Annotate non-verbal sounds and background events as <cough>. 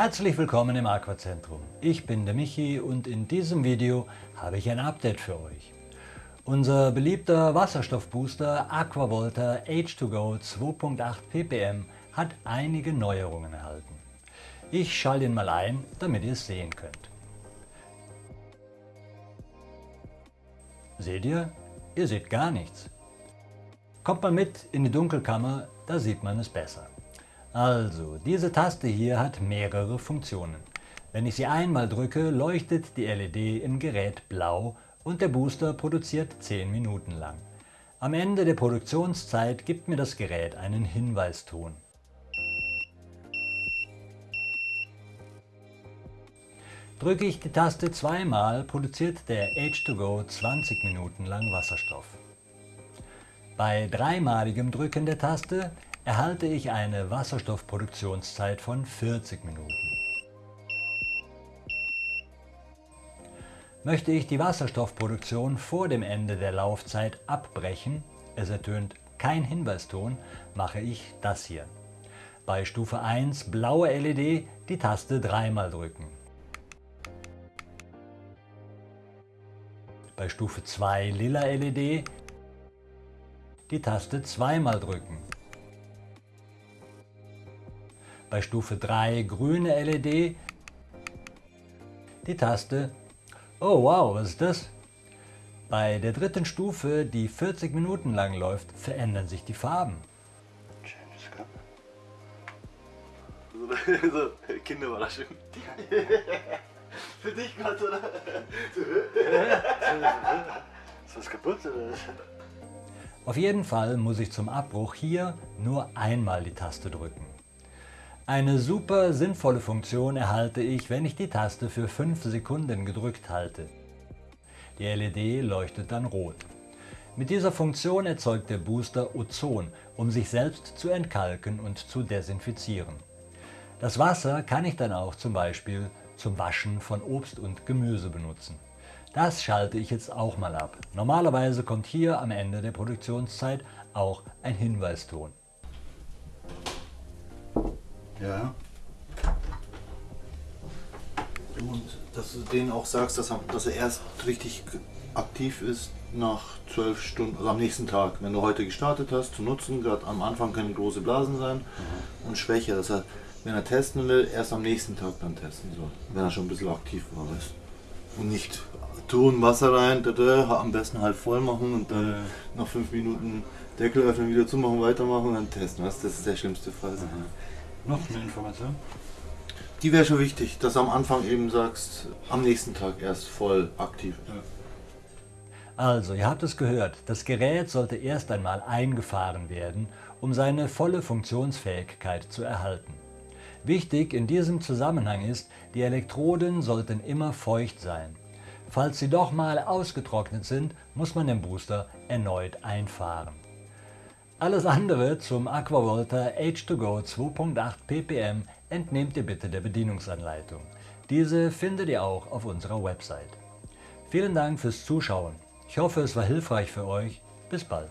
Herzlich willkommen im Aquazentrum. Ich bin der Michi und in diesem Video habe ich ein Update für euch. Unser beliebter Wasserstoffbooster Aquavolta H2Go 2.8 ppm hat einige Neuerungen erhalten. Ich schalte ihn mal ein, damit ihr es sehen könnt. Seht ihr? Ihr seht gar nichts. Kommt mal mit in die Dunkelkammer, da sieht man es besser. Also, diese Taste hier hat mehrere Funktionen. Wenn ich sie einmal drücke, leuchtet die LED im Gerät blau und der Booster produziert 10 Minuten lang. Am Ende der Produktionszeit gibt mir das Gerät einen Hinweiston. Drücke ich die Taste zweimal, produziert der H2Go 20 Minuten lang Wasserstoff. Bei dreimaligem Drücken der Taste erhalte ich eine Wasserstoffproduktionszeit von 40 Minuten. Möchte ich die Wasserstoffproduktion vor dem Ende der Laufzeit abbrechen, es ertönt kein Hinweiston, mache ich das hier. Bei Stufe 1 blaue LED die Taste dreimal drücken. Bei Stufe 2 lila LED die Taste zweimal drücken. Bei Stufe 3 grüne LED die Taste Oh wow, was ist das? Bei der dritten Stufe, die 40 Minuten lang läuft, verändern sich die Farben. James Cup. So, so <laughs> Kinderüberraschung. <laughs> Für dich Gott, oder? Ist was kaputt oder? Auf jeden Fall muss ich zum Abbruch hier nur einmal die Taste drücken. Eine super sinnvolle Funktion erhalte ich, wenn ich die Taste für 5 Sekunden gedrückt halte. Die LED leuchtet dann rot. Mit dieser Funktion erzeugt der Booster Ozon, um sich selbst zu entkalken und zu desinfizieren. Das Wasser kann ich dann auch zum Beispiel zum Waschen von Obst und Gemüse benutzen. Das schalte ich jetzt auch mal ab. Normalerweise kommt hier am Ende der Produktionszeit auch ein Hinweiston. Ja. Und dass du denen auch sagst, dass er, dass er erst richtig aktiv ist nach zwölf Stunden, also am nächsten Tag, wenn du heute gestartet hast, zu nutzen. Gerade am Anfang können große Blasen sein mhm. und schwächer. Dass er, wenn er testen will, erst am nächsten Tag dann testen soll, wenn er schon ein bisschen aktiv war. Weißt? Und nicht tun, Wasser rein, am besten halt voll machen und dann ja. nach fünf Minuten Deckel öffnen, wieder zumachen, weitermachen und dann testen. Weißt? Das ist der schlimmste Fall. Mhm. Noch eine Information? Die wäre schon wichtig, dass du am Anfang eben sagst, am nächsten Tag erst voll aktiv. Ja. Also, ihr habt es gehört, das Gerät sollte erst einmal eingefahren werden, um seine volle Funktionsfähigkeit zu erhalten. Wichtig in diesem Zusammenhang ist, die Elektroden sollten immer feucht sein. Falls sie doch mal ausgetrocknet sind, muss man den Booster erneut einfahren. Alles andere zum Aquavolta H2Go 2.8 ppm entnehmt ihr bitte der Bedienungsanleitung. Diese findet ihr auch auf unserer Website. Vielen Dank fürs Zuschauen. Ich hoffe, es war hilfreich für euch. Bis bald.